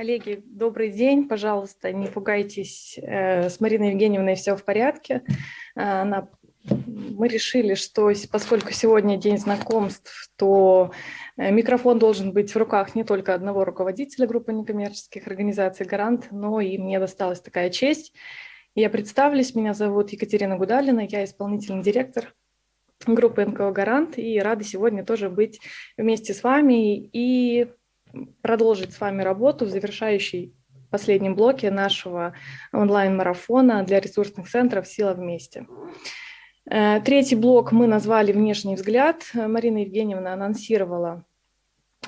Коллеги, добрый день. Пожалуйста, не пугайтесь. Э, с Мариной Евгеньевной все в порядке. Э, она... Мы решили, что поскольку сегодня день знакомств, то э, микрофон должен быть в руках не только одного руководителя группы некоммерческих организаций «Гарант», но и мне досталась такая честь. Я представлюсь, меня зовут Екатерина Гудалина, я исполнительный директор группы НКО «Гарант», и рада сегодня тоже быть вместе с вами и продолжить с вами работу в завершающей последнем блоке нашего онлайн-марафона для ресурсных центров «Сила вместе». Э, третий блок мы назвали «Внешний взгляд». Марина Евгеньевна анонсировала,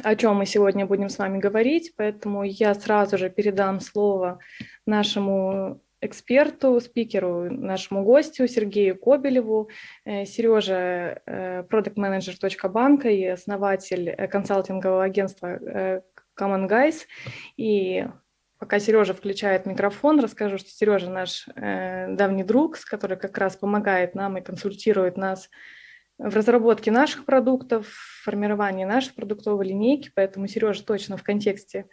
о чем мы сегодня будем с вами говорить, поэтому я сразу же передам слово нашему эксперту, спикеру, нашему гостю Сергею Кобелеву. Э, Сережа, э, продукт-менеджер банка и основатель э, консалтингового агентства Common Guys. И пока Сережа включает микрофон, расскажу, что Сережа наш давний друг, который как раз помогает нам и консультирует нас в разработке наших продуктов, в формировании нашей продуктовой линейки, поэтому Сережа точно в контексте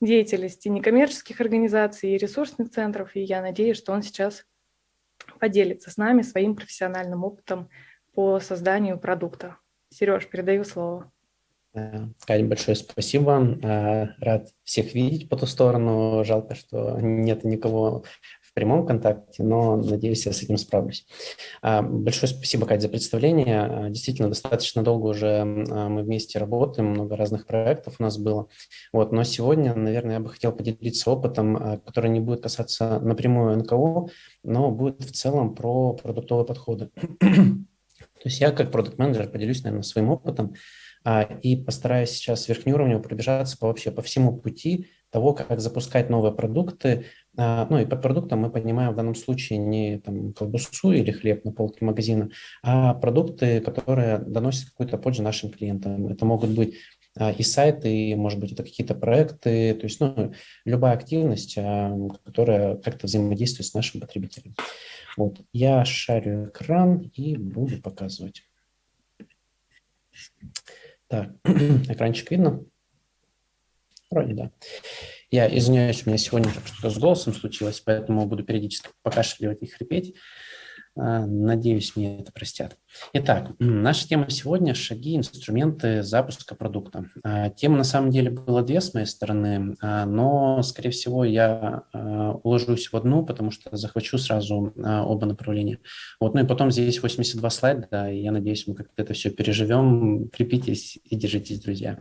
деятельности некоммерческих организаций и ресурсных центров, и я надеюсь, что он сейчас поделится с нами своим профессиональным опытом по созданию продукта. Сереж, передаю слово. Катя, большое спасибо. Э, рад всех видеть по ту сторону. Жалко, что нет никого прямом контакте, но надеюсь, я с этим справлюсь. А, большое спасибо, Катя, за представление. А, действительно, достаточно долго уже а, мы вместе работаем, много разных проектов у нас было. Вот, но сегодня, наверное, я бы хотел поделиться опытом, который не будет касаться напрямую НКО, но будет в целом про продуктовые подходы. То есть я как продукт-менеджер поделюсь, наверное, своим опытом и постараюсь сейчас верхнеуровнево пробежаться по, вообще по всему пути того, как запускать новые продукты, ну и под продуктом мы понимаем в данном случае не там, колбасу или хлеб на полке магазина, а продукты, которые доносят какую-то пользу нашим клиентам. Это могут быть а, и сайты, и, может быть, это какие-то проекты, то есть ну, любая активность, а, которая как-то взаимодействует с нашим потребителем. Вот. Я шарю экран и буду показывать. Так, экранчик видно? Вроде да. Я извиняюсь, у меня сегодня что-то с голосом случилось, поэтому буду периодически покашливать и хрипеть. А, надеюсь, мне это простят. Итак, наша тема сегодня – шаги, инструменты запуска продукта. А, тема на самом деле была две с моей стороны, а, но, скорее всего, я уложусь в одну, потому что захвачу сразу оба направления. Вот, ну и потом здесь 82 слайда, и я надеюсь, мы как-то это все переживем. Крепитесь и держитесь, друзья.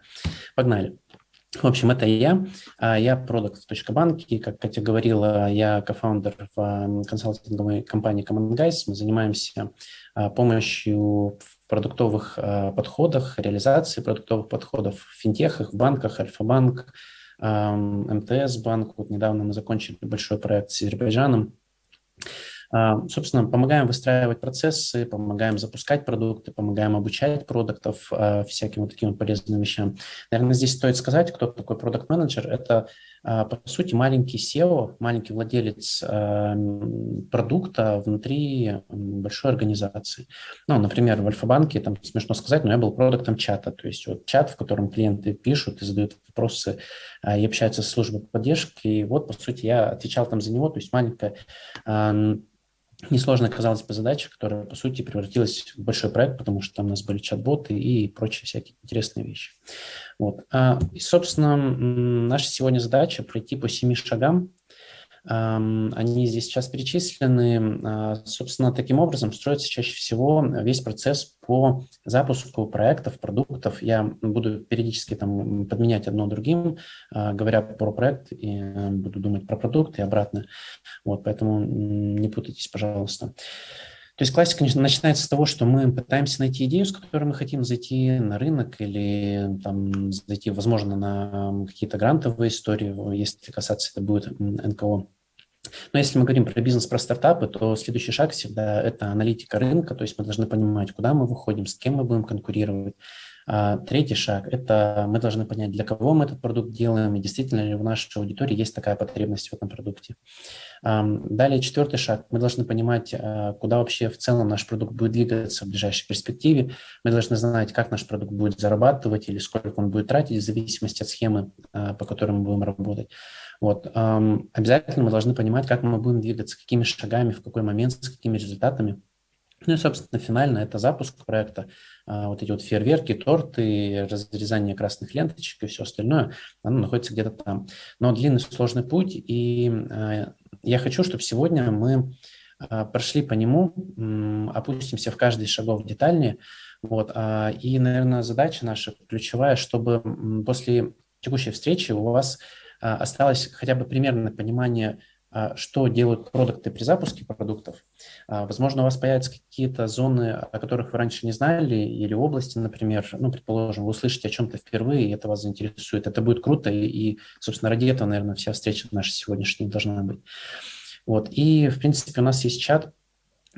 Погнали. В общем, это я. А, я продукт банки. Как Катя говорила, я кофаундер в консалтинговой компании Common Guys. Мы занимаемся а, помощью в продуктовых а, подходах, реализации продуктовых подходов в финтехах, в банках, Альфа-банк, МТС банк. Вот недавно мы закончили большой проект с Азербайджаном. А, собственно, помогаем выстраивать процессы, помогаем запускать продукты, помогаем обучать продуктов, а, всяким вот таким полезным вещам. Наверное, здесь стоит сказать, кто такой продукт-менеджер. Это, по сути, маленький SEO, маленький владелец продукта внутри большой организации. Ну, например, в Альфа-банке, там смешно сказать, но я был продуктом чата, то есть вот чат, в котором клиенты пишут и задают вопросы и общаются с службой поддержки. И вот, по сути, я отвечал там за него, то есть маленькая Несложная, казалось бы, задача, которая, по сути, превратилась в большой проект, потому что там у нас были чат-боты и прочие всякие интересные вещи. Вот. А, и, собственно, наша сегодня задача пройти по семи шагам, они здесь сейчас перечислены. А, собственно, таким образом строится чаще всего весь процесс по запуску проектов, продуктов. Я буду периодически там подменять одно другим, а, говоря про проект, и буду думать про продукт и обратно. Вот, поэтому не путайтесь, пожалуйста. То есть классика начинается с того, что мы пытаемся найти идею, с которой мы хотим зайти на рынок или там, зайти, возможно, на какие-то грантовые истории, если касаться это будет НКО. Но если мы говорим про бизнес, про стартапы, то следующий шаг всегда – это аналитика рынка, то есть мы должны понимать, куда мы выходим, с кем мы будем конкурировать, А, третий шаг – это мы должны понять, для кого мы этот продукт делаем, и действительно ли в нашей аудитории есть такая потребность в этом продукте. Далее четвертый шаг. Мы должны понимать, а, куда вообще в целом наш продукт будет двигаться в ближайшей перспективе. Мы должны знать, как наш продукт будет зарабатывать или сколько он будет тратить в зависимости от схемы, а, по которой мы будем работать. Вот. Обязательно мы должны понимать, как мы будем двигаться, какими шагами, в какой момент, с какими результатами. Ну и, собственно, финально это запуск проекта. А, вот эти вот фейерверки, торты, разрезание красных ленточек и все остальное, оно находится где-то там. Но длинный сложный путь, и а, я хочу, чтобы сегодня мы а, прошли по нему, опустимся в каждый шагов детальнее. Вот. И, наверное, задача наша ключевая, чтобы после текущей встречи у вас осталось хотя бы примерное понимание а, что делают продукты при запуске продуктов. А, возможно, у вас появятся какие-то зоны, о которых вы раньше не знали, или области, например, ну, предположим, вы услышите о чем-то впервые, и это вас заинтересует. Это будет круто, и, собственно, ради этого, наверное, вся встреча наша сегодняшняя должна быть. Вот. И, в принципе, у нас есть чат,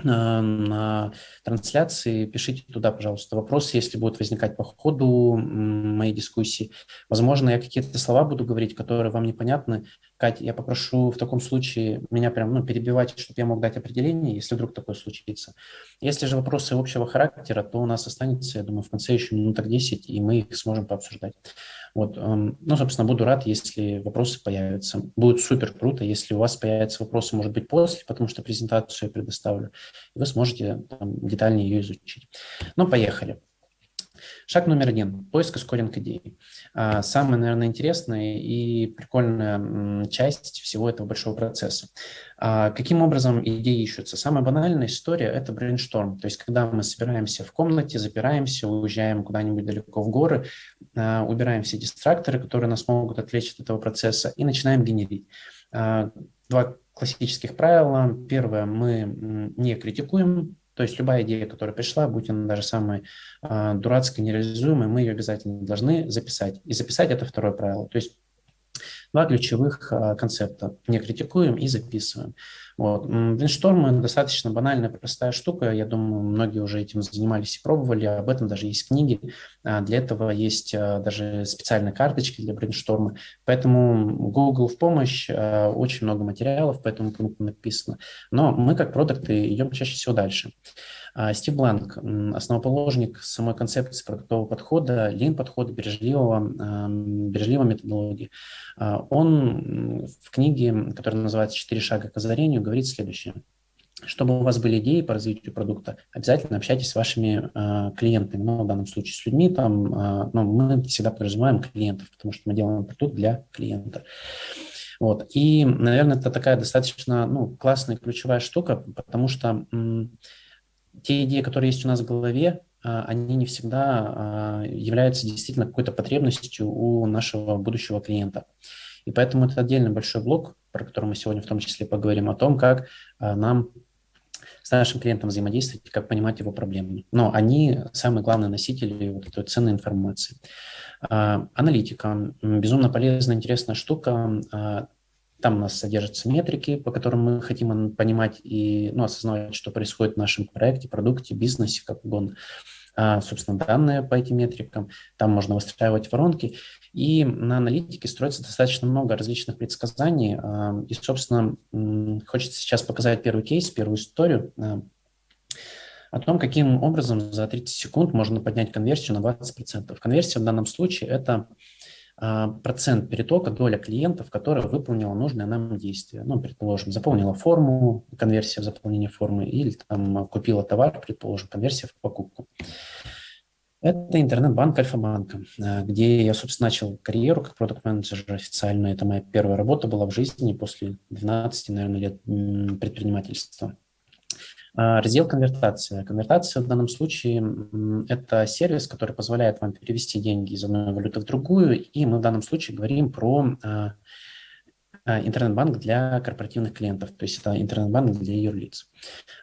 на трансляции. Пишите туда, пожалуйста, вопросы, если будут возникать по ходу моей дискуссии. Возможно, я какие-то слова буду говорить, которые вам непонятны. Катя, я попрошу в таком случае меня прям ну, перебивать, чтобы я мог дать определение, если вдруг такое случится. Если же вопросы общего характера, то у нас останется, я думаю, в конце еще минуток 10, и мы их сможем пообсуждать. Вот, эм, ну, собственно, буду рад, если вопросы появятся. Будет супер круто, если у вас появятся вопросы, может быть, после, потому что презентацию я предоставлю, и вы сможете там, детальнее ее изучить. Ну, поехали. Шаг номер один – поиск и скоринг идей. А, самая, наверное, интересная и прикольная часть всего этого большого процесса. А, каким образом идеи ищутся? Самая банальная история – это брейншторм. То есть, когда мы собираемся в комнате, запираемся, уезжаем куда-нибудь далеко в горы, а, убираем все дистракторы, которые нас могут отвлечь от этого процесса, и начинаем генерить. Два классических правила. Первое – мы не критикуем то есть любая идея, которая пришла, будь она даже самая дурацкая, нереализуемая, мы ее обязательно должны записать. И записать – это второе правило. То есть Два ключевых а, концепта. Не критикуем и записываем. Вот. Брейншторм – достаточно банальная, простая штука. Я думаю, многие уже этим занимались и пробовали. Об этом даже есть книги. А, для этого есть а, даже специальные карточки для брейншторма. Поэтому Google в помощь. Очень много материалов по этому пункту написано. Но мы, как продукты, идем чаще всего дальше. А, Стив Бланк, основоположник самой концепции продуктового подхода, лин-подхода, бережливого, бережливой методологии. А, он в книге, которая называется «Четыре шага к озарению», говорит следующее. Чтобы у вас были идеи по развитию продукта, обязательно общайтесь с вашими э, клиентами, ну, в данном случае с людьми, там, э, ну, мы всегда подразумеваем клиентов, потому что мы делаем продукт для клиента. Вот. И, наверное, это такая достаточно ну, классная ключевая штука, потому что те идеи, которые есть у нас в голове, а, они не всегда а, являются действительно какой-то потребностью у нашего будущего клиента. И поэтому это отдельный большой блок, про который мы сегодня в том числе поговорим, о том, как а, нам с нашим клиентом взаимодействовать, как понимать его проблемы. Но они самые главные носители вот этой ценной информации. Аналитика. Безумно полезная, интересная штука. Там у нас содержатся метрики, по которым мы хотим понимать и ну, осознавать, что происходит в нашем проекте, продукте, бизнесе, как угодно. А, собственно, данные по этим метрикам. Там можно выстраивать воронки. И на аналитике строится достаточно много различных предсказаний. А, и, собственно, хочется сейчас показать первый кейс, первую историю а, о том, каким образом за 30 секунд можно поднять конверсию на 20%. Конверсия в данном случае – это процент перетока, доля клиентов, которая выполнила нужное нам действие. Ну, предположим, заполнила форму, конверсия в заполнение формы, или там купила товар, предположим, конверсия в покупку. Это интернет-банк Альфа-банка, а, где я, собственно, начал карьеру как продукт-менеджер официально. Это моя первая работа была в жизни после 12, наверное, лет предпринимательства. А, раздел конвертация. Конвертация в данном случае – это сервис, который позволяет вам перевести деньги из одной валюты в другую, и мы в данном случае говорим про а, интернет-банк для корпоративных клиентов, то есть это интернет-банк для юрлиц.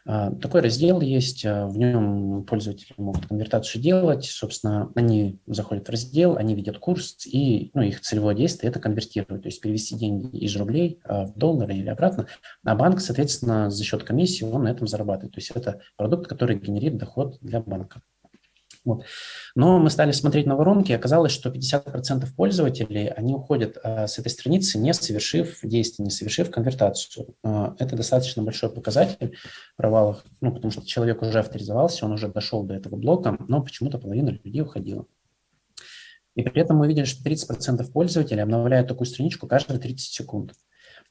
А, такой раздел есть, а, в нем пользователи могут конвертацию делать, собственно, они заходят в раздел, они видят курс, и ну, их целевое действие – это конвертировать, то есть перевести деньги из рублей в доллары или обратно, а банк, соответственно, за счет комиссии он на этом зарабатывает, то есть это продукт, который генерит доход для банка. Вот. Но мы стали смотреть на воронки, и оказалось, что 50% пользователей, они уходят а, с этой страницы, не совершив действие, не совершив конвертацию. А, это достаточно большой показатель провалов, ну, потому что человек уже авторизовался, он уже дошел до этого блока, но почему-то половина людей уходила. И при этом мы видели, что 30% пользователей обновляют такую страничку каждые 30 секунд.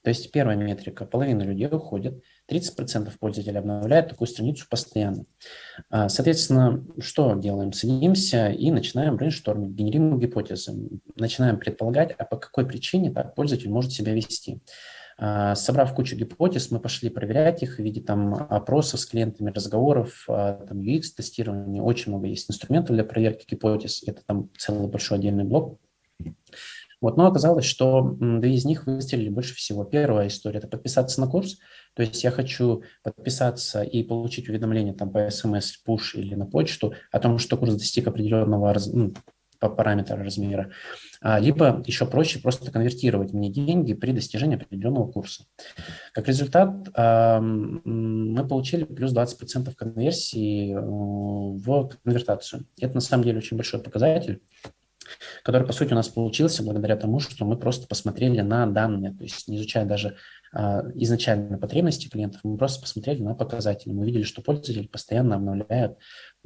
То есть первая метрика, половина людей уходит, 30% пользователей обновляют такую страницу постоянно. А, соответственно, что делаем? Садимся и начинаем брейнштормить, генерируем гипотезы, начинаем предполагать, а по какой причине так пользователь может себя вести. А, собрав кучу гипотез, мы пошли проверять их в виде там, опросов с клиентами, разговоров, а, там, UX-тестирования. Очень много есть инструментов для проверки гипотез. Это там целый большой отдельный блок. Вот, но оказалось, что две из них выстрелили больше всего. Первая история – это подписаться на курс. То есть я хочу подписаться и получить уведомление там по смс, push или на почту о том, что курс достиг определенного ну, по параметра размера. А, либо еще проще просто конвертировать мне деньги при достижении определенного курса. Как результат, мы получили плюс 20% конверсии э, в конвертацию. Это на самом деле очень большой показатель который, по сути, у нас получился благодаря тому, что мы просто посмотрели на данные, то есть не изучая даже а, изначально потребности клиентов, мы просто посмотрели на показатели. Мы видели, что пользователи постоянно обновляют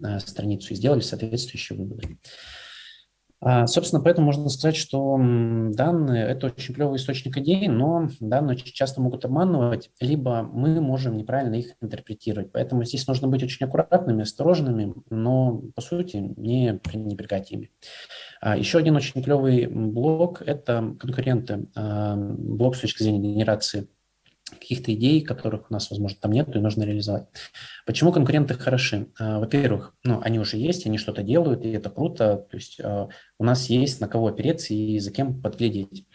а, страницу и сделали соответствующие выводы. А, собственно, поэтому можно сказать, что данные – это очень клевый источник идей, но данные очень часто могут обманывать, либо мы можем неправильно их интерпретировать. Поэтому здесь нужно быть очень аккуратными, осторожными, но, по сути, не пренебрегать ими. А, еще один очень клевый блок – это конкуренты. А, блок с точки зрения генерации каких-то идей, которых у нас, возможно, там нет, и нужно реализовать. Почему конкуренты хороши? А, во-первых, ну, они уже есть, они что-то делают, и это круто. То есть у нас есть на кого опереться и за кем подглядеть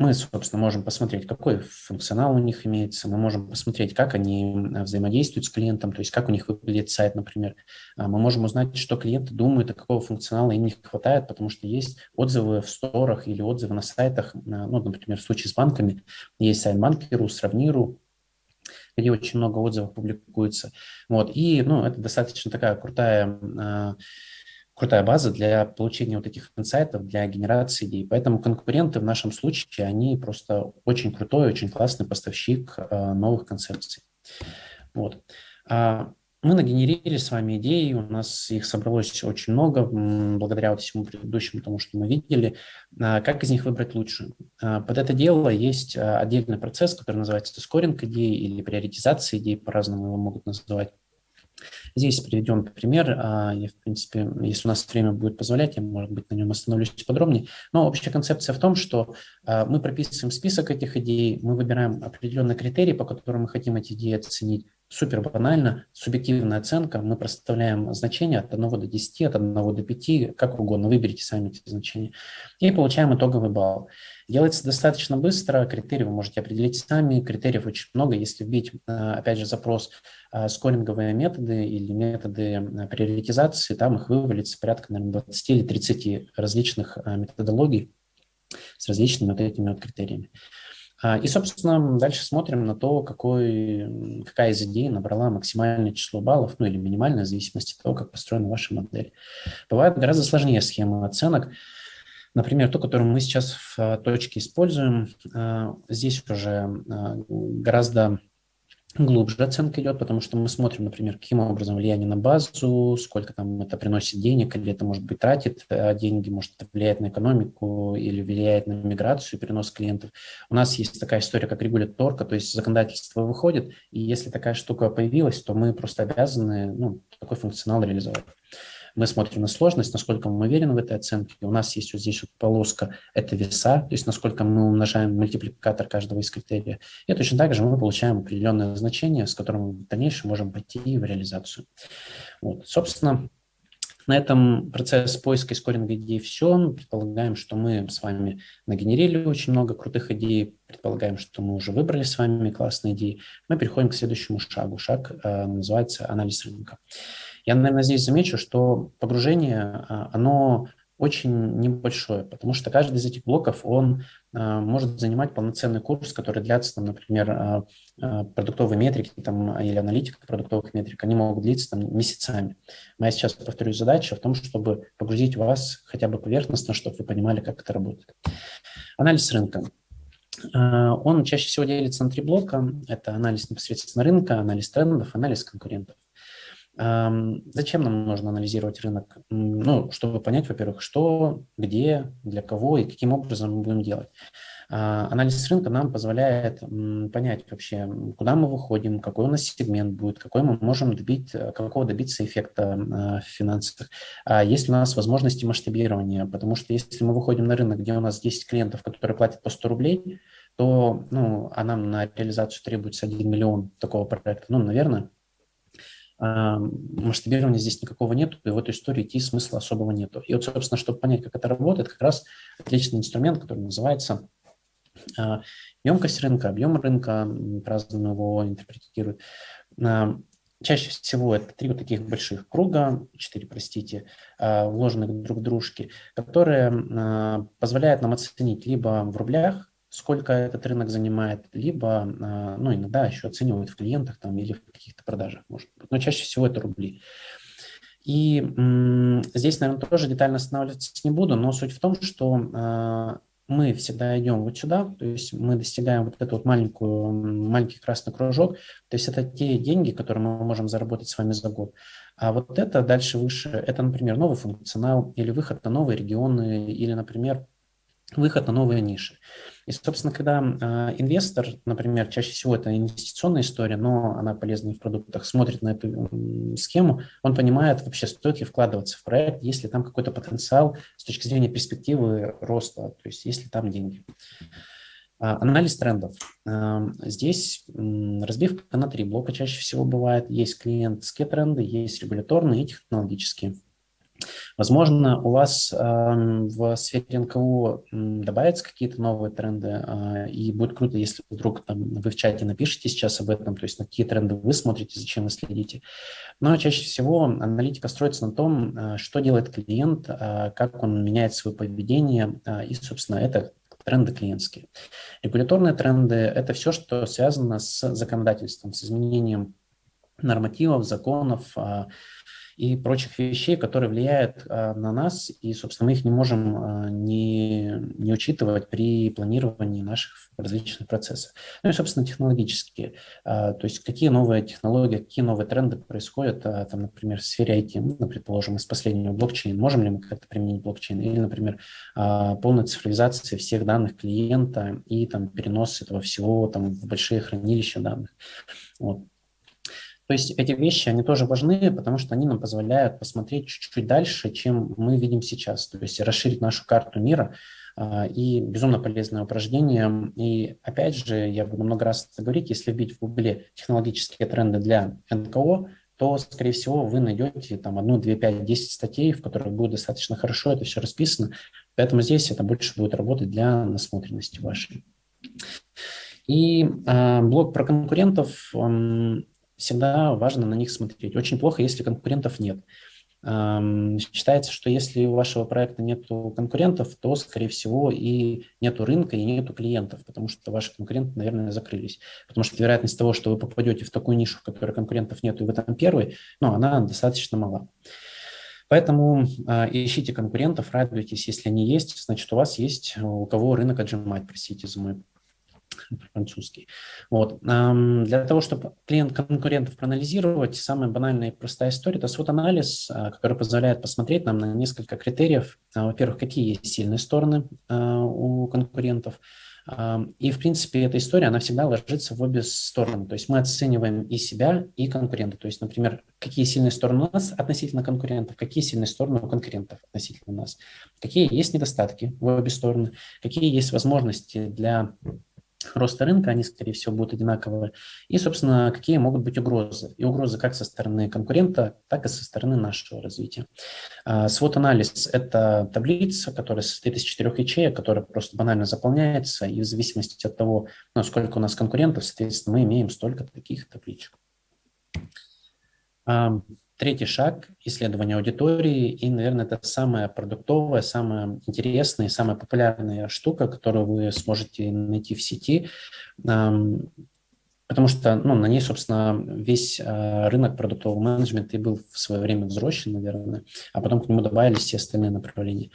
мы, собственно, можем посмотреть, какой функционал у них имеется, мы можем посмотреть, как они взаимодействуют с клиентом, то есть как у них выглядит сайт, например. А, мы можем узнать, что клиенты думают, а какого функционала им не хватает, потому что есть отзывы в сторах или отзывы на сайтах, ну, например, в случае с банками, есть сайт Банкиру, Сравниру, где очень много отзывов публикуется. Вот. И ну, это достаточно такая крутая а, крутая база для получения вот таких инсайтов, для генерации идей. Поэтому конкуренты в нашем случае, они просто очень крутой, очень классный поставщик э, новых концепций. Вот. А мы нагенерили с вами идеи, у нас их собралось очень много, благодаря вот всему предыдущему тому, что мы видели. А как из них выбрать лучшую? А под это дело есть отдельный процесс, который называется скоринг идей или приоритизация идей, по-разному его могут называть. Здесь приведем пример. А, я, в принципе, если у нас время будет позволять, я, может быть, на нем остановлюсь подробнее. Но общая концепция в том, что а, мы прописываем список этих идей, мы выбираем определенные критерии, по которым мы хотим эти идеи оценить. Супер банально, субъективная оценка, мы проставляем значения от 1 до 10, от 1 до 5, как угодно, выберите сами эти значения, и получаем итоговый балл. Делается достаточно быстро, критерии вы можете определить сами, критериев очень много. Если вбить, а, опять же, запрос а, скоринговые методы или методы а, приоритизации, там их вывалится порядка, наверное, 20 или 30 различных методологий с различными вот этими вот критериями. И, собственно, дальше смотрим на то, какой, какая из идей набрала максимальное число баллов, ну или минимальное, в зависимости от того, как построена ваша модель. Бывают гораздо сложнее схемы оценок. Например, ту, которую мы сейчас в а, точке используем, а, здесь уже а, гораздо глубже оценка идет, потому что мы смотрим, например, каким образом влияние на базу, сколько там это приносит денег, или это, может быть, тратит деньги, может, это влияет на экономику или влияет на миграцию, перенос клиентов. У нас есть такая история, как регуляторка, то есть законодательство выходит, и если такая штука появилась, то мы просто обязаны ну, такой функционал реализовать. Мы смотрим на сложность, насколько мы уверены в этой оценке. У нас есть вот здесь вот полоска, это веса, то есть насколько мы умножаем мультипликатор каждого из критерия. И точно так же мы получаем определенное значение, с которым в дальнейшем можем пойти в реализацию. Вот. Собственно, на этом процесс поиска и скоринга идей все. Предполагаем, что мы с вами нагенерили очень много крутых идей. Предполагаем, что мы уже выбрали с вами классные идеи. Мы переходим к следующему шагу. Шаг э, называется анализ рынка. Я, наверное, здесь замечу, что погружение, а, оно очень небольшое, потому что каждый из этих блоков, он а, может занимать полноценный курс, который длится, там, например, а, продуктовые метрики там, или аналитика продуктовых метрик, они могут длиться там, месяцами. Моя сейчас, повторюсь, задача в том, чтобы погрузить вас хотя бы поверхностно, чтобы вы понимали, как это работает. Анализ рынка. Он чаще всего делится на три блока. Это анализ непосредственно рынка, анализ трендов, анализ конкурентов. Зачем нам нужно анализировать рынок? Ну, чтобы понять, во-первых, что, где, для кого и каким образом мы будем делать. А, анализ рынка нам позволяет понять вообще, куда мы выходим, какой у нас сегмент будет, какой мы можем добить, э, какого добиться эффекта а, в финансах. А есть ли у нас возможности масштабирования, потому что если мы выходим на рынок, где у нас 10 клиентов, которые платят по 100 рублей, то ну, а нам на реализацию требуется 1 миллион такого проекта, ну, наверное, масштабирования здесь никакого нету, и в эту историю идти смысла особого нету. И вот, собственно, чтобы понять, как это работает, как раз отличный инструмент, который называется а, емкость рынка, объем рынка, по-разному его интерпретируют. Чаще всего это три вот таких больших круга, четыре, простите, а, вложенных друг в дружки, которые позволяют нам оценить либо в рублях сколько этот рынок занимает, либо, а, ну, иногда еще оценивают в клиентах там, или в каких-то продажах, может быть, но чаще всего это рубли. И здесь, наверное, тоже детально останавливаться не буду, но суть в том, что э, мы всегда идем вот сюда, то есть мы достигаем вот эту вот маленькую, маленький красный кружок, то есть это те деньги, которые мы можем заработать с вами за год. А вот это дальше выше, это, например, новый функционал или выход на новые регионы, или, например, выход на новые ниши. И, собственно, когда э, инвестор, например, чаще всего это инвестиционная история, но она полезна и в продуктах, смотрит на эту схему, он понимает вообще, стоит ли вкладываться в проект, есть ли там какой-то потенциал с точки зрения перспективы роста, то есть есть ли там деньги. А, анализ трендов. Здесь разбивка на три блока чаще всего бывает. Есть клиентские тренды, есть регуляторные и технологические. Возможно, у вас э, в сфере НКО добавятся какие-то новые тренды, э, и будет круто, если вдруг там, вы в чате напишите сейчас об этом, то есть на какие тренды вы смотрите, зачем вы следите. Но чаще всего аналитика строится на том, э, что делает клиент, э, как он меняет свое поведение, э, и, собственно, это тренды клиентские. Регуляторные тренды – это все, что связано с законодательством, с изменением нормативов, законов, и прочих вещей, которые влияют а, на нас, и, собственно, мы их не можем а, не, не учитывать при планировании наших различных процессов. Ну и, собственно, технологические. А, то есть какие новые технологии, какие новые тренды происходят, а, там, например, в сфере IT, ну, предположим, из последнего блокчейн. Можем ли мы как-то применить блокчейн? Или, например, а, полная цифровизация всех данных клиента и там перенос этого всего там, в большие хранилища данных. Вот. То есть эти вещи, они тоже важны, потому что они нам позволяют посмотреть чуть-чуть дальше, чем мы видим сейчас, то есть расширить нашу карту мира, а, и безумно полезное упражнение. И опять же, я буду много раз говорить, если вбить в Гугле технологические тренды для НКО, то, скорее всего, вы найдете там одну, две, пять, десять статей, в которых будет достаточно хорошо это все расписано. Поэтому здесь это больше будет работать для насмотренности вашей. И э, блок про конкурентов, он, всегда важно на них смотреть. Очень плохо, если конкурентов нет. Считается, что если у вашего проекта нет конкурентов, то, скорее всего, и нет рынка, и нет клиентов, потому что ваши конкуренты, наверное, закрылись. Потому что вероятность того, что вы попадете в такую нишу, в которой конкурентов нет, и вы там первый, ну, она достаточно мала. Поэтому э, ищите конкурентов, радуйтесь, если они есть, значит, у вас есть у кого рынок отжимать, простите за мой французский. Вот. Для того, чтобы клиент конкурентов проанализировать, самая банальная и простая история – это свод-анализ, а, который позволяет посмотреть нам на несколько критериев. А, во-первых, какие есть сильные стороны а, у конкурентов, и, в принципе, эта история, она всегда ложится в обе стороны. То есть мы оцениваем и себя, и конкурента. То есть, например, какие сильные стороны у нас относительно конкурентов, какие сильные стороны у конкурентов относительно нас, какие есть недостатки в обе стороны, какие есть возможности для роста рынка, они, скорее всего, будут одинаковые. И, собственно, какие могут быть угрозы. И угрозы как со стороны конкурента, так и со стороны нашего развития. А, свод-анализ – это таблица, которая состоит из четырех ячеек, которая просто банально заполняется, и в зависимости от того, ну, сколько у нас конкурентов, соответственно, мы имеем столько таких табличек. Третий шаг – исследование аудитории. И, наверное, это самая продуктовая, самая интересная и самая популярная штука, которую вы сможете найти в сети. Потому что ну, на ней, собственно, весь э, рынок продуктового менеджмента и был в свое время взросшен, наверное, а потом к нему добавились все остальные направления.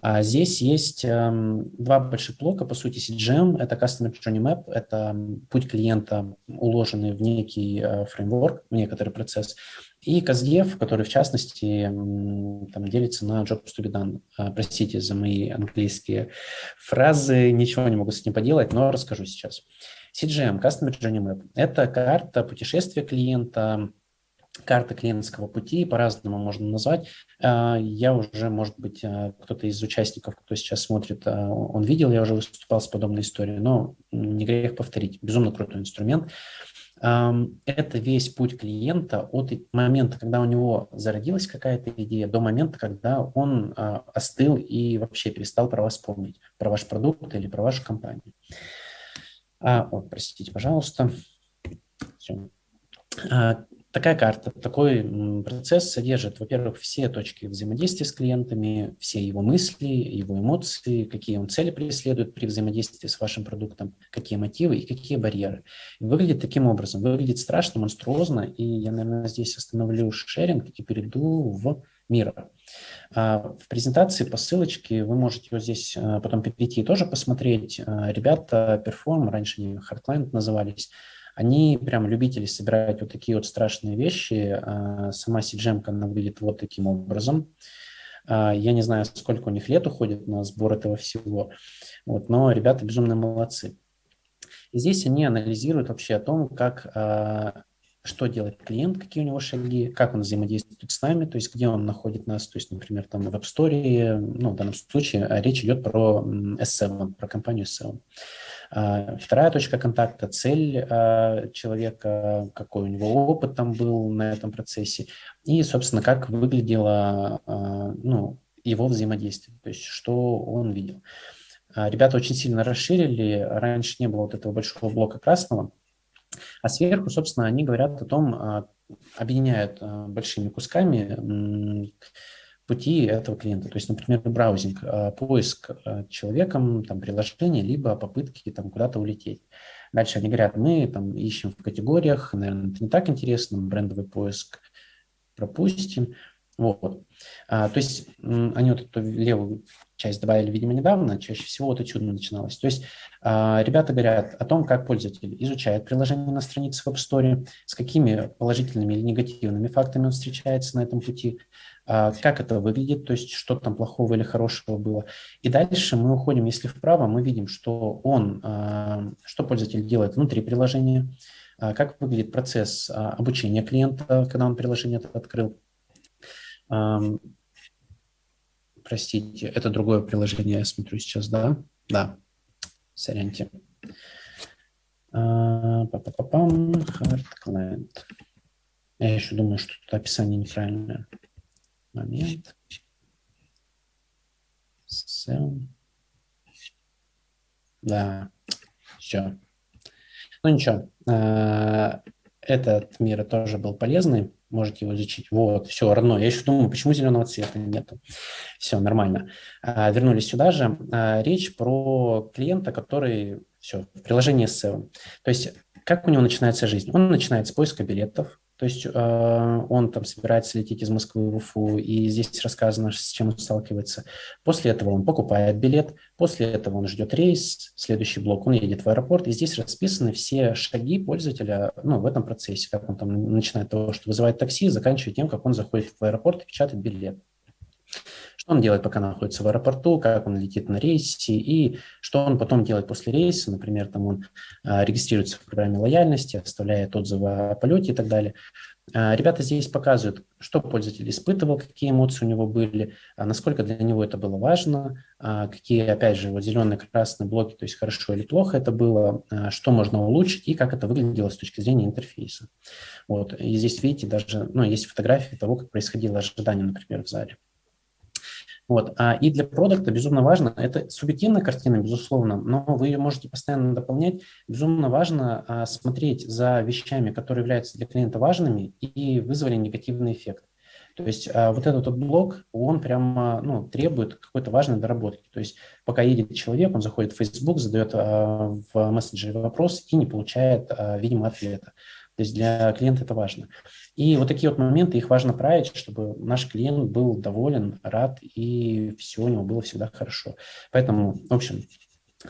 А здесь есть э, два больших блока, по сути, CGM, это Customer Journey Map, это путь клиента, уложенный в некий э, фреймворк, в некоторый процесс, и CastDev, который, в частности, там, делится на Jobs to be done. А, простите за мои английские фразы, ничего не могу с этим поделать, но расскажу сейчас. CGM, Customer Journey Map, это карта путешествия клиента, карта клиентского пути, по-разному можно назвать. А, я уже, может быть, а, кто-то из участников, кто сейчас смотрит, он видел, я уже выступал с подобной историей, но не грех повторить. Безумно крутой инструмент. Это весь путь клиента от момента, когда у него зародилась какая-то идея, до момента, когда он остыл и вообще перестал про вас помнить, про ваш продукт или про вашу компанию. А, о, простите, пожалуйста. Такая карта, такой процесс содержит, во-первых, все точки взаимодействия с клиентами, все его мысли, его эмоции, какие он цели преследует при взаимодействии с вашим продуктом, какие мотивы и какие барьеры. Выглядит таким образом, выглядит страшно, монструозно, и я, наверное, здесь остановлю шеринг и перейду в мира. В презентации по ссылочке вы можете вот здесь а, потом перейти и тоже посмотреть. А, ребята Perform, раньше они Hardline назывались, они прям любители собирать вот такие вот страшные вещи. Сама CGM, она выглядит вот таким образом. Я не знаю, сколько у них лет уходит на сбор этого всего, вот, но ребята безумно молодцы. И здесь они анализируют вообще о том, как что делает клиент, какие у него шаги, как он взаимодействует с нами, то есть где он находит нас, то есть, например, там в App Store, ну, в данном случае а, речь идет про S7, про компанию S7. А, вторая точка контакта – цель а, человека, какой у него опыт там был на этом процессе, и, собственно, как выглядело ну, его взаимодействие, то есть что он видел. Ребята очень сильно расширили, раньше не было вот этого большого блока красного, а сверху, собственно, они говорят о том, а, объединяют а, большими кусками пути этого клиента. То есть, например, браузинг, а, поиск человеком там, приложения, либо попытки там, куда-то улететь. Дальше они говорят, мы там ищем в категориях, наверное, это не так интересно, брендовый поиск пропустим. Вот. А, то есть они вот эту левую часть добавили, видимо, недавно, чаще всего вот отсюда начиналось. То есть а, ребята говорят о том, как пользователь изучает приложение на странице в App Store, с какими положительными или негативными фактами он встречается на этом пути, а, как это выглядит, то есть что там плохого или хорошего было. И дальше мы уходим, если вправо, мы видим, что он, а, что пользователь делает внутри приложения, как выглядит процесс обучения клиента, когда он приложение открыл, Простите, это другое приложение, я смотрю сейчас, да? Да, соряньте. А, Па-па-па-пам, hard client. Я еще думаю, что тут описание неправильное. Момент. Sell. Да, все. Ну ничего, а, этот мир тоже был полезный можете его изучить. Вот, все, родной. Я еще думаю, почему зеленого цвета нету. Все, нормально. А, вернулись сюда же. А, речь про клиента, который, все, в приложении SEO. То есть, как у него начинается жизнь? Он начинает с поиска билетов, то есть э, он там собирается лететь из Москвы в Уфу, и здесь рассказано, с чем он сталкивается. После этого он покупает билет, после этого он ждет рейс, следующий блок, он едет в аэропорт, и здесь расписаны все шаги пользователя ну, в этом процессе, как он там начинает того, что вызывает такси, заканчивая тем, как он заходит в аэропорт и печатает билет. Что он делает, пока находится в аэропорту, как он летит на рейсе и что он потом делает после рейса. Например, там он а, регистрируется в программе лояльности, оставляет отзывы о полете и так далее. А, ребята здесь показывают, что пользователь испытывал, какие эмоции у него были, а насколько для него это было важно, какие, опять же, вот зеленые, красные блоки, то есть хорошо или плохо это было, что можно улучшить и как это выглядело с точки зрения интерфейса. Вот. И здесь, видите, даже ну, есть фотографии того, как происходило ожидание, например, в зале. Вот. А, и для продукта безумно важно, это субъективная картина, безусловно, но вы ее можете постоянно дополнять. Безумно важно а, смотреть за вещами, которые являются для клиента важными и вызвали негативный эффект. То есть а, вот этот вот блок, он прямо ну, требует какой-то важной доработки. То есть пока едет человек, он заходит в Facebook, задает а, в мессенджере вопрос и не получает, а, видимо, ответа. То есть для клиента это важно. И вот такие вот моменты, их важно править, чтобы наш клиент был доволен, рад, и все у него было всегда хорошо. Поэтому, в общем,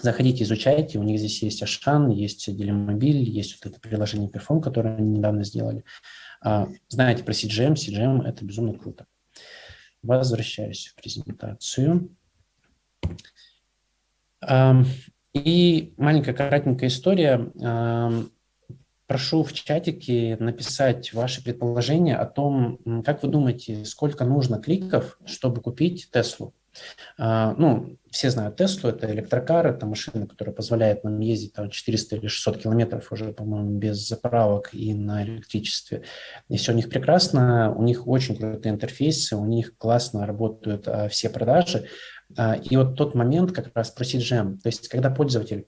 Заходите, изучайте, у них здесь есть Ашан, есть Делимобиль, есть вот это приложение Perform, которое они недавно сделали. А, знаете про CGM, CGM – это безумно круто. Возвращаюсь в презентацию. И маленькая коротенькая история. Прошу в чатике написать ваши предположения о том, как вы думаете, сколько нужно кликов, чтобы купить Теслу. А, ну, все знают Теслу, это электрокар, это машина, которая позволяет нам ездить там 400 или 600 километров уже, по-моему, без заправок и на электричестве. И все у них прекрасно, у них очень крутые интерфейсы, у них классно работают а, все продажи. А, и вот тот момент как раз про CGM, то есть когда пользователь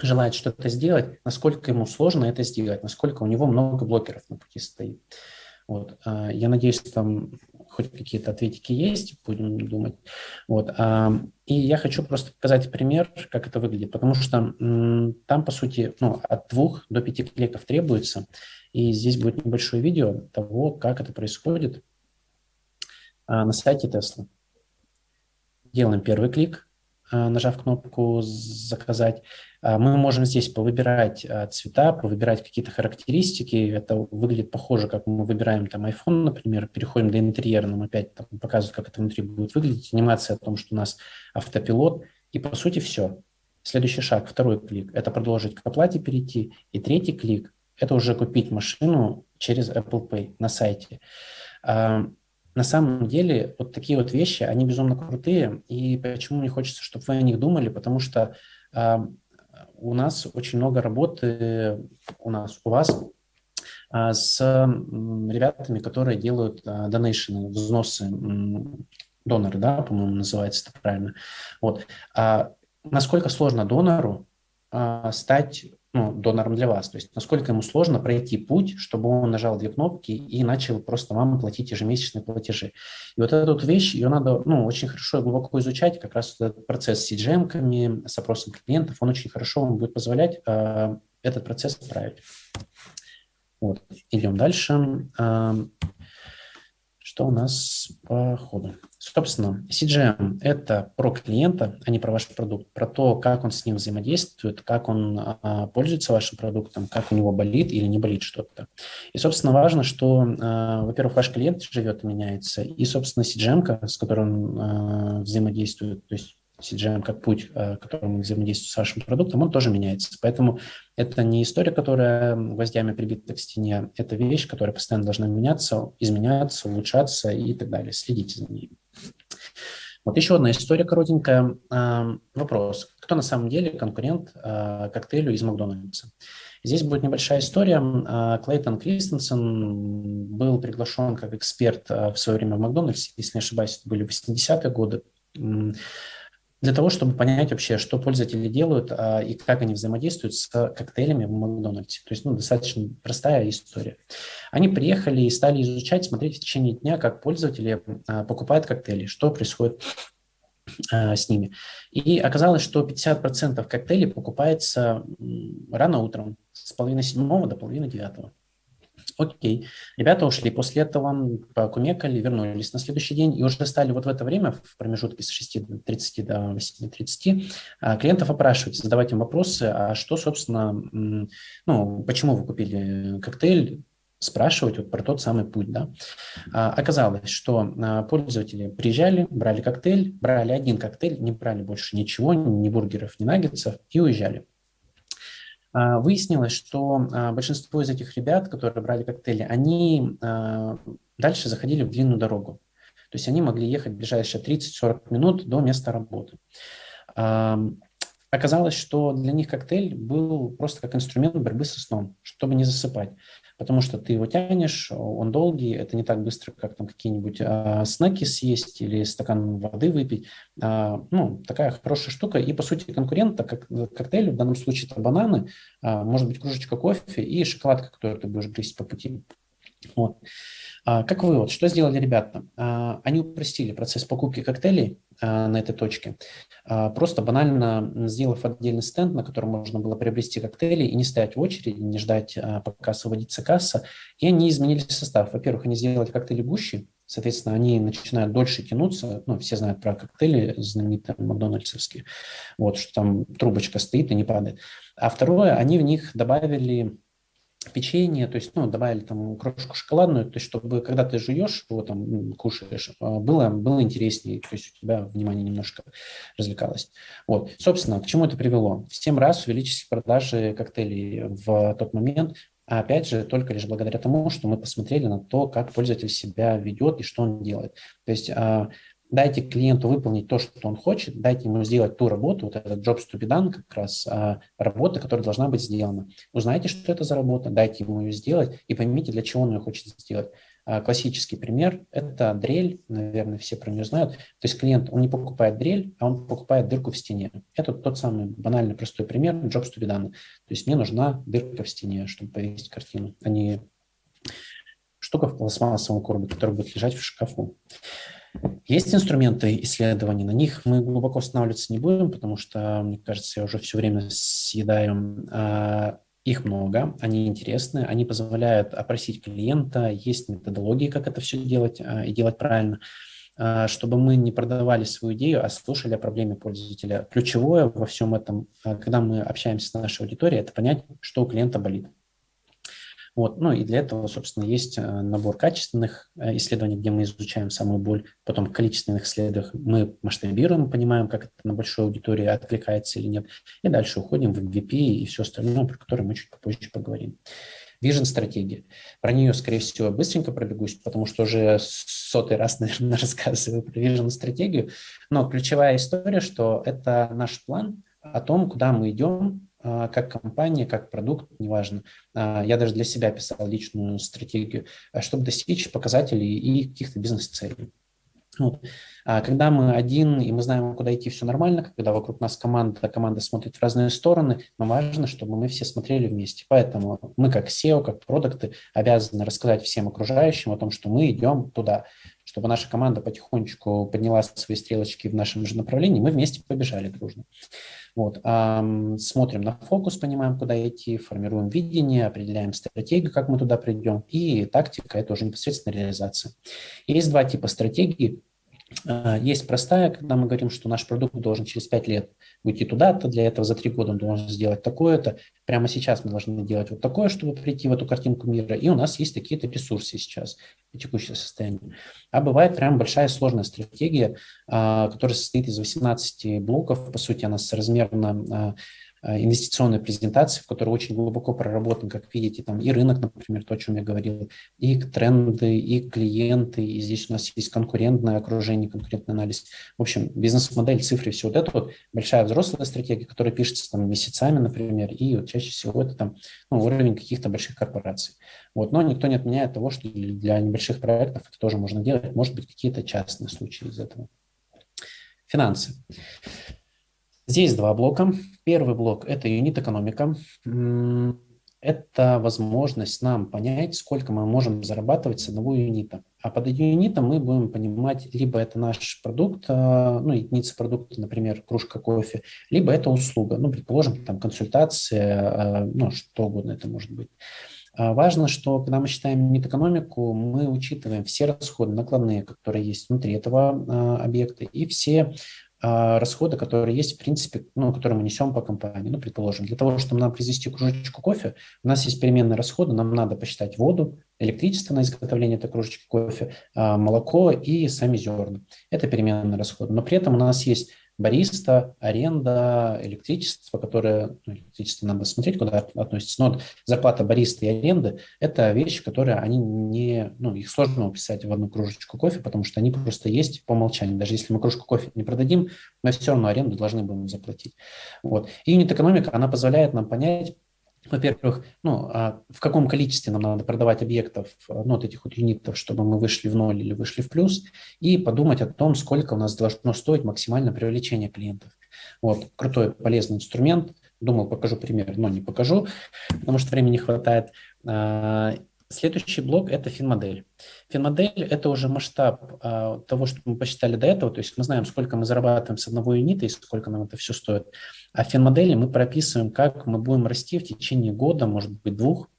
желает что-то сделать, насколько ему сложно это сделать, насколько у него много блокеров на пути стоит. Вот. А, я надеюсь, там хоть какие-то ответики есть, будем думать. Вот. А, и я хочу просто показать пример, как это выглядит, потому что там, по сути, ну, от двух до пяти кликов требуется, и здесь будет небольшое видео того, как это происходит а, на сайте Tesla. Делаем первый клик, нажав кнопку «Заказать». А, мы можем здесь повыбирать а, цвета, повыбирать какие-то характеристики. Это выглядит похоже, как мы выбираем там iPhone, например, переходим до интерьера, нам опять там показывают, как это внутри будет выглядеть, анимация о том, что у нас автопилот. И по сути все. Следующий шаг, второй клик, это продолжить к оплате перейти. И третий клик, это уже купить машину через Apple Pay на сайте. На самом деле вот такие вот вещи, они безумно крутые. И почему мне хочется, чтобы вы о них думали, потому что у нас очень много работы, у нас, у вас, а, с ребятами, которые делают донейшены, взносы, доноры, да, по-моему, называется это правильно. Вот. А насколько сложно донору а, стать ну, донором для вас. То есть насколько ему сложно пройти путь, чтобы он нажал две кнопки и начал просто вам платить ежемесячные платежи. И вот эту вот вещь, ее надо ну, очень хорошо и глубоко изучать, как раз этот процесс с CGM-ками, с опросом клиентов, он очень хорошо вам будет позволять э, этот процесс править. Вот, идем дальше. Что у нас по ходу? Собственно, CGM – это про клиента, а не про ваш продукт, про то, как он с ним взаимодействует, как он а, пользуется вашим продуктом, как у него болит или не болит что-то. И, собственно, важно, что, а, во-первых, ваш клиент живет и меняется, и, собственно, CGM, с которой он а, взаимодействует, то есть CGM как путь, э, которым мы взаимодействуем с вашим продуктом, он тоже меняется. Поэтому это не история, которая гвоздями прибита к стене, это вещь, которая постоянно должна меняться, изменяться, улучшаться и так далее. Следите за ней. Вот еще одна история коротенькая. Э, вопрос. Кто на самом деле конкурент э, коктейлю из Макдональдса? Здесь будет небольшая история. Клейтон Кристенсен был приглашен как эксперт в свое время в Макдональдсе, если не ошибаюсь, это были 80-е годы для того, чтобы понять вообще, что пользователи делают а, и как они взаимодействуют с коктейлями в Макдональдсе. То есть ну, достаточно простая история. Они приехали и стали изучать, смотреть в течение дня, как пользователи а, покупают коктейли, что происходит а, с ними. И оказалось, что 50% коктейлей покупается рано утром, с половины седьмого до половины девятого. Окей. Ребята ушли. После этого покумекали, вернулись на следующий день и уже стали вот в это время, в промежутке с 6.30 до 8.30, а, клиентов опрашивать, задавать им вопросы, а что, собственно, ну, почему вы купили коктейль, спрашивать вот про тот самый путь. Да. А, оказалось, что а, пользователи приезжали, брали коктейль, брали один коктейль, не брали больше ничего, ни бургеров, ни наггетсов и уезжали. А, выяснилось, что а, большинство из этих ребят, которые брали коктейли, они а, дальше заходили в длинную дорогу. То есть они могли ехать ближайшие 30-40 минут до места работы. Оказалось, что для них коктейль был просто как инструмент борьбы со сном, чтобы не засыпать. Потому что ты его тянешь, он долгий, это не так быстро, как там какие-нибудь а, снеки съесть или стакан воды выпить. А, ну, такая хорошая штука. И, по сути, конкурент как коктейлю, в данном случае это бананы, а, может быть, кружечка кофе и шоколадка, которую ты будешь грызть по пути. Вот. А, как вывод, что сделали ребята? А, они упростили процесс покупки коктейлей а, на этой точке, просто банально сделав отдельный стенд, на котором можно было приобрести коктейли и не стоять в очереди, не ждать, пока освободится касса. И они изменили состав. Во-первых, они сделали коктейли гуще, соответственно, они начинают дольше тянуться. Ну, все знают про коктейли знаменитые макдональдсовские, вот, что там трубочка стоит и не падает. А второе, они в них добавили печенье, то есть, ну, добавили там крошку шоколадную, то есть, чтобы когда ты жуешь его там, кушаешь, а, было, было интереснее, то есть у тебя внимание немножко развлекалось. Вот, собственно, к чему это привело? В 7 раз увеличились продажи коктейлей в тот момент, а опять же, только лишь благодаря тому, что мы посмотрели на то, как пользователь себя ведет и что он делает. То есть а, дайте клиенту выполнить то, что он хочет, дайте ему сделать ту работу, вот этот jobs to be done, как раз а, работа, которая должна быть сделана. Узнайте, что это за работа, дайте ему ее сделать и поймите, для чего он ее хочет сделать. А, классический пример – это дрель, наверное, все про нее знают. То есть клиент, он не покупает дрель, а он покупает дырку в стене. Это тот самый банальный простой пример jobs to be done. То есть мне нужна дырка в стене, чтобы повесить картину, а не штука в пластмассовом коробе, которая будет лежать в шкафу. Есть инструменты исследований, на них мы глубоко останавливаться не будем, потому что, мне кажется, я уже все время съедаю. А, их много, они интересны, они позволяют опросить клиента, есть методологии, как это все делать а, и делать правильно, а, чтобы мы не продавали свою идею, а слушали о проблеме пользователя. Ключевое во всем этом, когда мы общаемся с нашей аудиторией, это понять, что у клиента болит. Вот. Ну и для этого, собственно, есть э, набор качественных э, исследований, где мы изучаем самую боль, потом в количественных исследованиях мы масштабируем, понимаем, как это на большой аудитории откликается или нет, и дальше уходим в MVP и все остальное, про которое мы чуть попозже поговорим. Vision стратегия. Про нее, скорее всего, быстренько пробегусь, потому что уже сотый раз, наверное, рассказываю про Vision стратегию. Но ключевая история, что это наш план о том, куда мы идем, как компания, как продукт, неважно. А, я даже для себя писал личную стратегию, а, чтобы достичь показателей и каких-то бизнес-целей. Вот. А когда мы один, и мы знаем, куда идти, все нормально, когда вокруг нас команда, команда смотрит в разные стороны, но важно, чтобы мы все смотрели вместе. Поэтому мы как SEO, как продукты обязаны рассказать всем окружающим о том, что мы идем туда, чтобы наша команда потихонечку подняла свои стрелочки в нашем же направлении, мы вместе побежали дружно. Вот. Смотрим на фокус, понимаем, куда идти, формируем видение, определяем стратегию, как мы туда придем, и тактика – это уже непосредственно реализация. Есть два типа стратегии. А, есть простая, когда мы говорим, что наш продукт должен через 5 лет уйти туда-то, для этого за 3 года он должен сделать такое-то. Прямо сейчас мы должны делать вот такое, чтобы прийти в эту картинку мира. И у нас есть такие-то ресурсы сейчас, текущее состояние. А бывает прям большая сложная стратегия, а, которая состоит из 18 блоков. По сути, она соразмерна а, инвестиционной презентации, в которой очень глубоко проработан, как видите, там и рынок, например, то, о чем я говорил, и тренды, и клиенты, и здесь у нас есть конкурентное окружение, конкурентный анализ. В общем, бизнес-модель, цифры, все вот это вот большая взрослая стратегия, которая пишется там месяцами, например, и вот чаще всего это там ну, уровень каких-то больших корпораций. Вот. Но никто не отменяет того, что для небольших проектов это тоже можно делать, может быть, какие-то частные случаи из этого. Финансы. Здесь два блока. Первый блок – это юнит-экономика. Это возможность нам понять, сколько мы можем зарабатывать с одного юнита. А под юнитом мы будем понимать, либо это наш продукт, а, ну, единица продукта, например, кружка кофе, либо это услуга, ну, предположим, там консультация, а, ну, что угодно это может быть. А важно, что когда мы считаем юнит-экономику, мы учитываем все расходы накладные, которые есть внутри этого объекта, и все расходы, которые есть, в принципе, ну, которые мы несем по компании. Ну, предположим, для того, чтобы нам произвести кружечку кофе, у нас есть переменные расходы, нам надо посчитать воду, электричество на изготовление этой кружечки кофе, а, молоко и сами зерна. Это переменные расходы. Но при этом у нас есть бариста, аренда, электричество, которое, ну, электричество надо смотреть, куда относится, но зарплата бариста и аренды – это вещи, которые они не, ну, их сложно уписать в одну кружечку кофе, потому что они просто есть по умолчанию. Даже если мы кружку кофе не продадим, мы все равно аренду должны будем заплатить. Вот. И юнит-экономика, она позволяет нам понять, во-первых, ну, а в каком количестве нам надо продавать объектов, ну, вот этих вот юнитов, чтобы мы вышли в ноль или вышли в плюс, и подумать о том, сколько у нас должно стоить максимальное привлечение клиентов. Вот, крутой, полезный инструмент. Думал, покажу пример, но не покажу, потому что времени не хватает. Следующий блок – это финмодель. Финмодель – это уже масштаб а, того, что мы посчитали до этого, то есть мы знаем, сколько мы зарабатываем с одного юнита и сколько нам это все стоит. А финмодели мы прописываем, как мы будем расти в течение года, может быть, двух,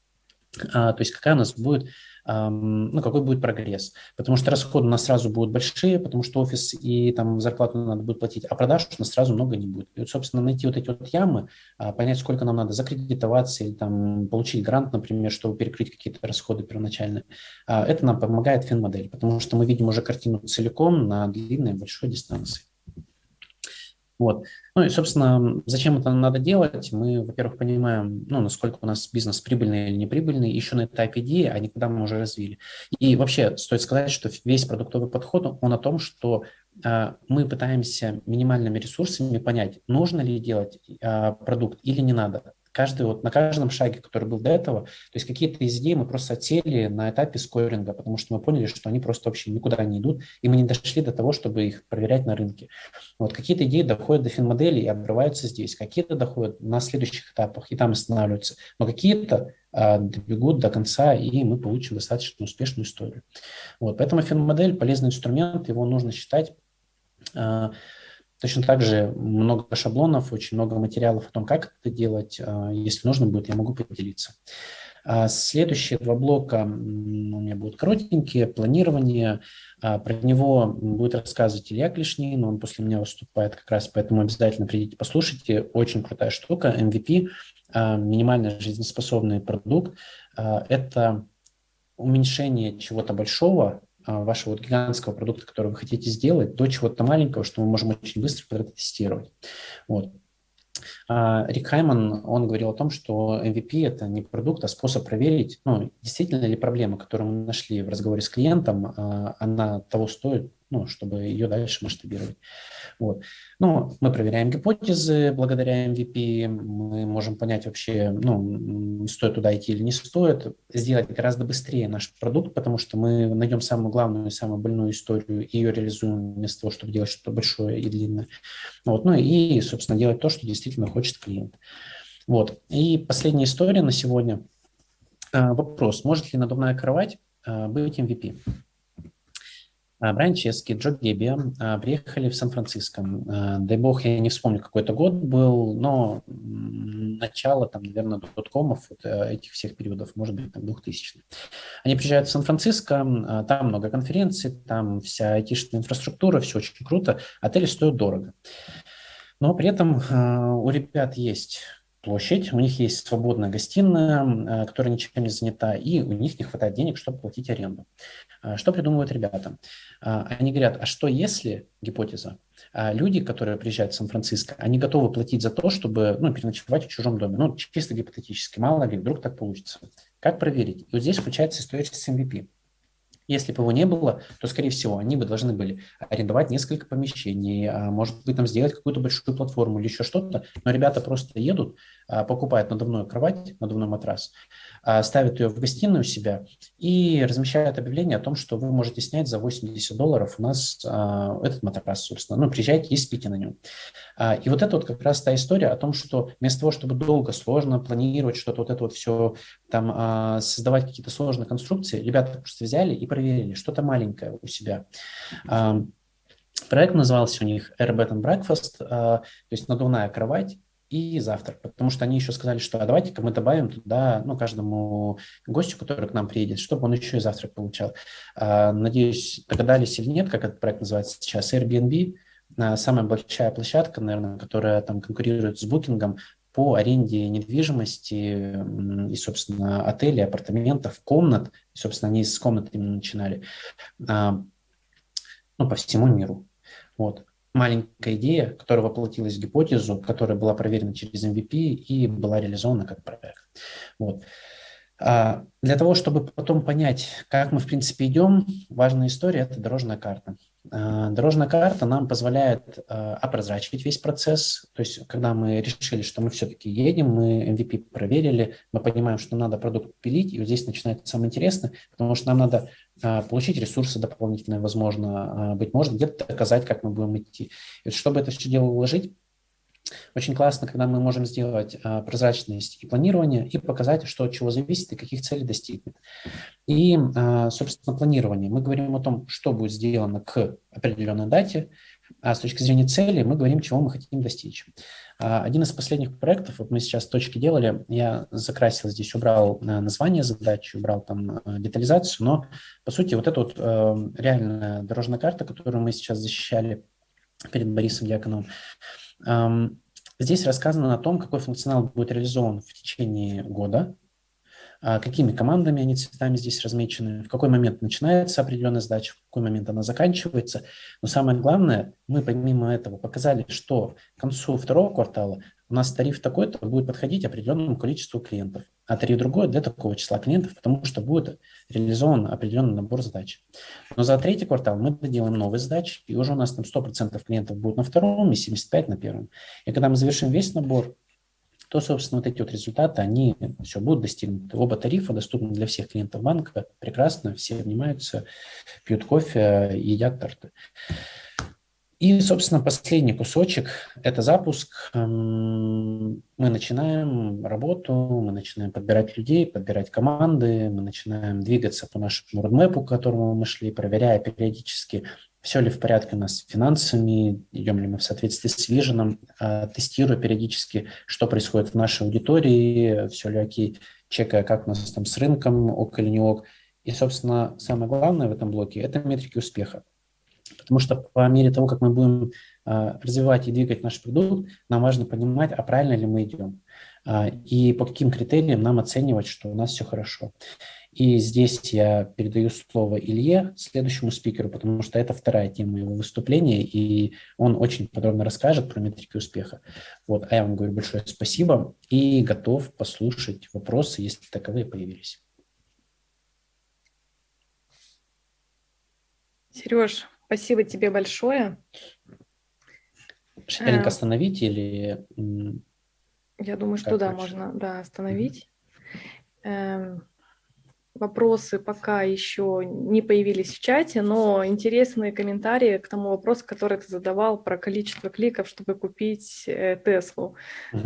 а, то есть какая у нас будет ну, какой будет прогресс. Потому что расходы у нас сразу будут большие, потому что офис и там зарплату надо будет платить, а продаж у нас сразу много не будет. И вот, собственно, найти вот эти вот ямы, а, понять, сколько нам надо закредитоваться или там получить грант, например, чтобы перекрыть какие-то расходы первоначальные, а, это нам помогает финмодель, потому что мы видим уже картину целиком на длинной большой дистанции. Вот. Ну и, собственно, зачем это надо делать? Мы, во-первых, понимаем, ну, насколько у нас бизнес прибыльный или неприбыльный еще на этапе идеи, а не когда мы уже развили. И вообще стоит сказать, что весь продуктовый подход, он о том, что э, мы пытаемся минимальными ресурсами понять, нужно ли делать э, продукт или не надо каждый, вот на каждом шаге, который был до этого, то есть какие-то из идей мы просто отсели на этапе скоринга, потому что мы поняли, что они просто вообще никуда не идут, и мы не дошли до того, чтобы их проверять на рынке. Вот какие-то идеи доходят до финмодели и обрываются здесь, какие-то доходят на следующих этапах и там останавливаются, но какие-то а, добегут до конца, и мы получим достаточно успешную историю. Вот, поэтому финмодель – полезный инструмент, его нужно считать а, Точно так же много шаблонов, очень много материалов о том, как это делать. А, если нужно будет, я могу поделиться. А следующие два блока у меня будут коротенькие. Планирование. А, про него будет рассказывать Илья Клешнин, он после меня выступает как раз, поэтому обязательно придите, послушайте. Очень крутая штука. MVP, минимально жизнеспособный продукт. Это уменьшение чего-то большого вашего вот гигантского продукта, который вы хотите сделать, до чего-то маленького, что мы можем очень быстро протестировать. Вот. А, Рик Хайман, он говорил о том, что MVP – это не продукт, а способ проверить, ну, действительно ли проблема, которую мы нашли в разговоре с клиентом, а, она того стоит, ну, чтобы ее дальше масштабировать. Вот. Ну, мы проверяем гипотезы благодаря MVP, мы можем понять вообще, ну, стоит туда идти или не стоит, сделать гораздо быстрее наш продукт, потому что мы найдем самую главную и самую больную историю и ее реализуем вместо того, чтобы делать что-то большое и длинное. Вот. Ну и, собственно, делать то, что действительно хочет клиент. Вот. И последняя история на сегодня. А, вопрос, может ли надувная кровать а, быть MVP? А, Брайан Чески, Джо Гебби приехали в Сан-Франциско. Дай бог, я не вспомню, какой это год был, но начало, там, наверное, доткомов, вот э, этих всех периодов, может быть, там, 2000 Они приезжают в Сан-Франциско, там много конференций, там вся айтишная инфраструктура, все очень круто, отели стоят дорого. Но при этом у ребят есть площадь, у них есть свободная гостиная, которая ничем не занята, и у них не хватает денег, чтобы платить аренду. Что придумывают ребята? А, они говорят, а что если, гипотеза, а, люди, которые приезжают в Сан-Франциско, они готовы платить за то, чтобы ну, переночевать в чужом доме. Ну, чисто гипотетически, мало ли, вдруг так получится. Как проверить? И вот здесь включается история с MVP. Если бы его не было, то, скорее всего, они бы должны были арендовать несколько помещений, а, может быть, там сделать какую-то большую платформу или еще что-то. Но ребята просто едут, а, покупают надувную кровать, надувной матрас, а, ставят ее в гостиную у себя и размещают объявление о том, что вы можете снять за 80 долларов у нас этот матрас, собственно. Ну, приезжайте и спите на нем. И вот это вот как раз та история о том, что вместо того, чтобы долго, сложно планировать что-то, вот это вот все, там, создавать какие-то сложные конструкции, ребята просто взяли и проверили что-то маленькое у себя. Проект назывался у них Air Bed and Breakfast, то есть надувная кровать, и завтрак, потому что они еще сказали, что а давайте-ка мы добавим туда, ну, каждому гостю, который к нам приедет, чтобы он еще и завтрак получал. Надеюсь, догадались или нет, как этот проект называется сейчас, Airbnb, самая большая площадка, наверное, которая там конкурирует с Booking по аренде недвижимости и, собственно, отелей, апартаментов, комнат. И, собственно, они с комнат именно начинали. А, ну, по всему миру. Вот. маленькая идея, которая воплотилась в гипотезу, которая была проверена через MVP и была реализована как проект. Вот. А, для того, чтобы потом понять, как мы, в принципе, идем, важная история – это дорожная карта. А, дорожная карта нам позволяет а, опрозрачить весь процесс. То есть, когда мы решили, что мы все-таки едем, мы MVP проверили, мы понимаем, что надо продукт пилить, и вот здесь начинается самое интересное, потому что нам надо получить ресурсы дополнительные, возможно, быть может, где-то доказать, как мы будем идти. И чтобы это все дело уложить, очень классно, когда мы можем сделать а, прозрачность и планирование и показать, что от чего зависит и каких целей достигнет. И, а, собственно, планирование. Мы говорим о том, что будет сделано к определенной дате, а с точки зрения цели мы говорим, чего мы хотим достичь. А, один из последних проектов, вот мы сейчас точки делали, я закрасил здесь, убрал а, название задачи, убрал там а, детализацию, но, по сути, вот эта вот э, реальная дорожная карта, которую мы сейчас защищали перед Борисом Дьяконовым, Здесь рассказано о том, какой функционал будет реализован в течение года, а, какими командами они цветами здесь размечены, в какой момент начинается определенная задача, в какой момент она заканчивается. Но самое главное, мы помимо этого показали, что к концу второго квартала у нас тариф такой-то будет подходить определенному количеству клиентов, а тариф другой для такого числа клиентов, потому что будет реализован определенный набор задач. Но за третий квартал мы доделаем новые задачи, и уже у нас там 100% клиентов будет на втором и 75% на первом. И когда мы завершим весь набор, то, собственно, вот эти вот результаты, они все будут достигнуты. Оба тарифа доступны для всех клиентов банка, прекрасно, все обнимаются, пьют кофе, едят торты. И, собственно, последний кусочек – это запуск. Эм, мы начинаем работу, мы начинаем подбирать людей, подбирать команды, мы начинаем двигаться по нашему родмепу, к которому мы шли, проверяя периодически, все ли в порядке у нас с финансами, идем ли мы в соответствии с виженом, э, тестируя периодически, что происходит в нашей аудитории, все ли окей, чекая, как у нас там с рынком, ок или не ок. И, собственно, самое главное в этом блоке – это метрики успеха. Потому что по мере того, как мы будем а, развивать и двигать наш продукт, нам важно понимать, а правильно ли мы идем. А, и по каким критериям нам оценивать, что у нас все хорошо. И здесь я передаю слово Илье, следующему спикеру, потому что это вторая тема его выступления, и он очень подробно расскажет про метрики успеха. Вот, а я вам говорю большое спасибо и готов послушать вопросы, если таковые появились. Сереж, Спасибо тебе большое. Шеринг э, остановить или... Я думаю, что да, можно да, остановить. Эм, вопросы пока еще не появились в чате, но интересные комментарии к тому вопросу, который ты задавал про количество кликов, чтобы купить э, Теслу.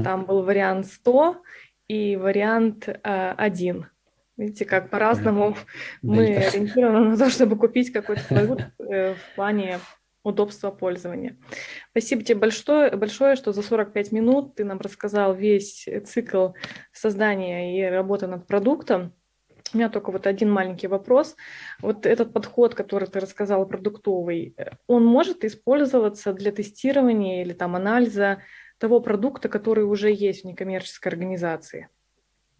Там был вариант 100 и вариант э, 1. Видите, как по-разному мы ориентированы на то, чтобы купить какой-то продукт э, в плане удобства пользования. Спасибо тебе большое, большое, что за 45 минут ты нам рассказал весь цикл создания и работы над продуктом. У меня только вот один маленький вопрос. Вот этот подход, который ты рассказал, продуктовый, э, он может использоваться для тестирования или там анализа того продукта, который уже есть в некоммерческой организации?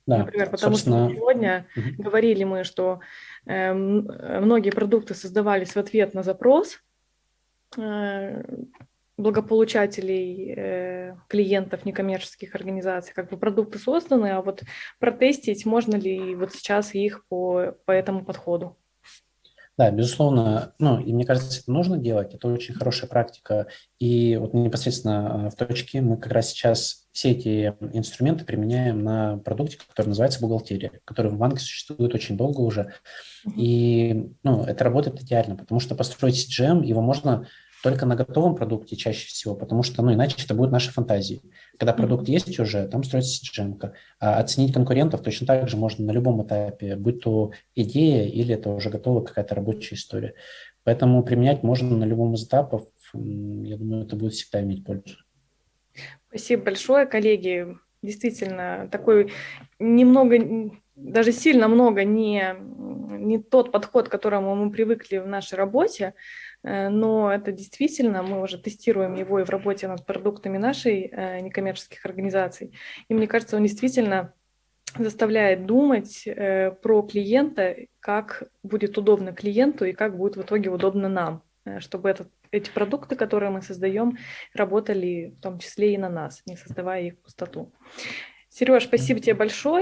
Да, Например, потому собственно... что сегодня угу. говорили мы, что э, многие продукты создавались в ответ на запрос э, благополучателей, э, клиентов некоммерческих организаций. Как бы продукты созданы, а вот протестить можно ли вот сейчас их по, по этому подходу? Да, безусловно, ну, и мне кажется, это нужно делать, это очень хорошая практика. И вот непосредственно а, в точке мы как раз сейчас все эти инструменты применяем на продукте, который называется бухгалтерия, который в банке существует очень долго уже. И ну, это работает идеально, потому что построить CGM, его можно только на готовом продукте чаще всего, потому что, ну, иначе это будет наши фантазии. Когда продукт есть уже, там строится CGM. А оценить конкурентов точно так же можно на любом этапе, будь то идея или это уже готовая какая-то рабочая история. Поэтому применять можно на любом из этапов. Я думаю, это будет всегда иметь пользу. Спасибо большое, коллеги. Действительно, такой немного, даже сильно много не, не тот подход, к которому мы привыкли в нашей работе, но это действительно, мы уже тестируем его и в работе над продуктами нашей э, некоммерческих организаций. И мне кажется, он действительно заставляет думать э, про клиента, как будет удобно клиенту и как будет в итоге удобно нам, чтобы этот эти продукты, которые мы создаем, работали в том числе и на нас, не создавая их пустоту. Сереж, спасибо тебе большое.